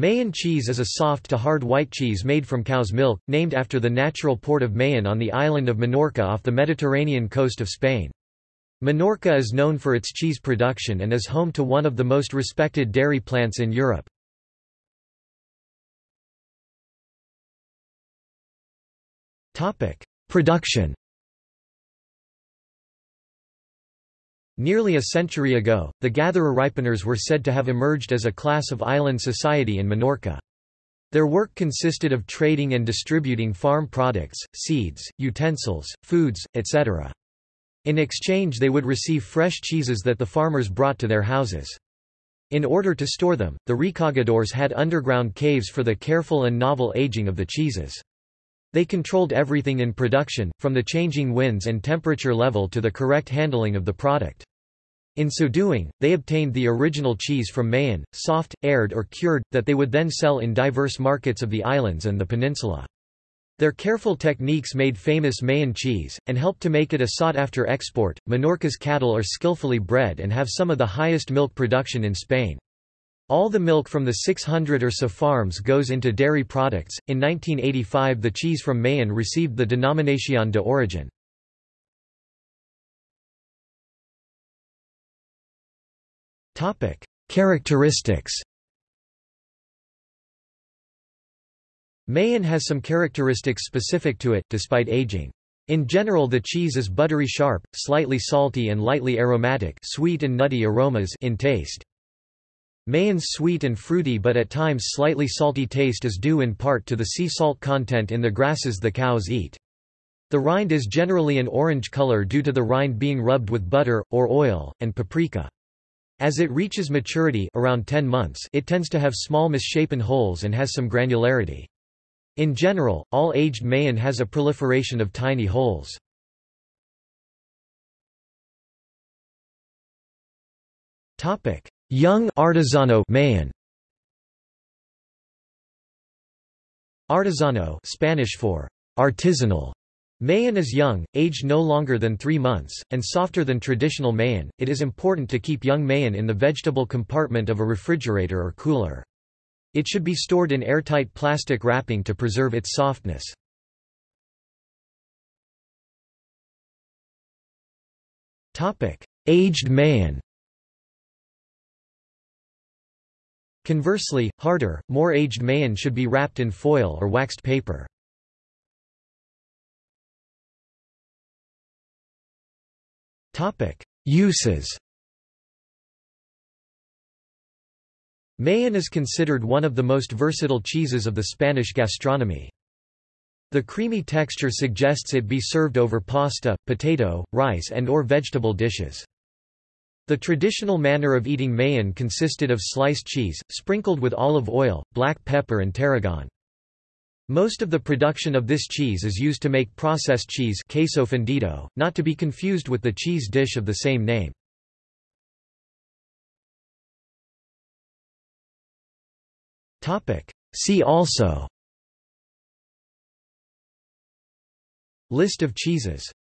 Mahón cheese is a soft to hard white cheese made from cow's milk, named after the natural port of Mahón on the island of Minorca off the Mediterranean coast of Spain. Minorca is known for its cheese production and is home to one of the most respected dairy plants in Europe. Production Nearly a century ago, the gatherer-ripeners were said to have emerged as a class of island society in Minorca. Their work consisted of trading and distributing farm products, seeds, utensils, foods, etc. In exchange they would receive fresh cheeses that the farmers brought to their houses. In order to store them, the recagadores had underground caves for the careful and novel aging of the cheeses. They controlled everything in production, from the changing winds and temperature level to the correct handling of the product. In so doing, they obtained the original cheese from Mahón, soft, aired or cured, that they would then sell in diverse markets of the islands and the peninsula. Their careful techniques made famous Mahón cheese, and helped to make it a sought-after export. Minorca's cattle are skillfully bred and have some of the highest milk production in Spain. All the milk from the 600 or so farms goes into dairy products. In 1985, the cheese from Mahón received the Denominación de Origen. Characteristics Mahón has some characteristics specific to it, despite aging. In general the cheese is buttery sharp, slightly salty and lightly aromatic sweet and nutty aromas in taste. Mahón's sweet and fruity but at times slightly salty taste is due in part to the sea salt content in the grasses the cows eat. The rind is generally an orange color due to the rind being rubbed with butter, or oil, and paprika. As it reaches maturity around 10 months it tends to have small misshapen holes and has some granularity. In general, all aged Mahón has a proliferation of tiny holes. Topic: Young artesano Mahón. Artesano Spanish for artisanal Mahón is young, aged no longer than three months, and softer than traditional Mahón. It is important to keep young Mahón in the vegetable compartment of a refrigerator or cooler. It should be stored in airtight plastic wrapping to preserve its softness. Aged Mahón Conversely, harder, more aged Mahón should be wrapped in foil or waxed paper. Uses Mahón is considered one of the most versatile cheeses of the Spanish gastronomy. The creamy texture suggests it be served over pasta, potato, rice and or vegetable dishes. The traditional manner of eating Mahón consisted of sliced cheese, sprinkled with olive oil, black pepper and tarragon. Most of the production of this cheese is used to make processed cheese queso fundido, not to be confused with the cheese dish of the same name. See also. List of cheeses